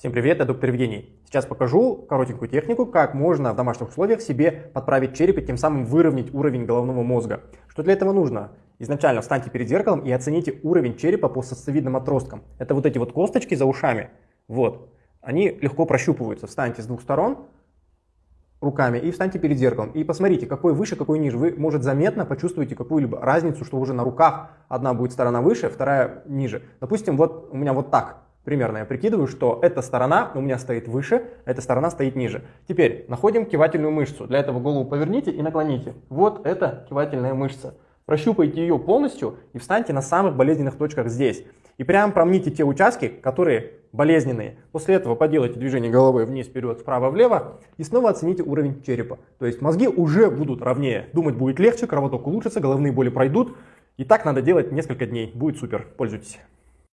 Всем привет, я доктор Евгений. Сейчас покажу коротенькую технику, как можно в домашних условиях себе подправить череп и тем самым выровнять уровень головного мозга. Что для этого нужно? Изначально встаньте перед зеркалом и оцените уровень черепа по сосцевидным отросткам. Это вот эти вот косточки за ушами. Вот. Они легко прощупываются. Встаньте с двух сторон руками и встаньте перед зеркалом. И посмотрите, какой выше, какой ниже. Вы, может, заметно почувствуете какую-либо разницу, что уже на руках одна будет сторона выше, вторая ниже. Допустим, вот у меня вот так примерно я прикидываю, что эта сторона у меня стоит выше, эта сторона стоит ниже. Теперь находим кивательную мышцу. Для этого голову поверните и наклоните. Вот это кивательная мышца. Прощупайте ее полностью и встаньте на самых болезненных точках здесь. И прям промните те участки, которые болезненные. После этого поделайте движение головой вниз, вперед, вправо, влево и снова оцените уровень черепа. То есть мозги уже будут ровнее, думать будет легче, кровоток улучшится, головные боли пройдут. И так надо делать несколько дней. Будет супер. Пользуйтесь.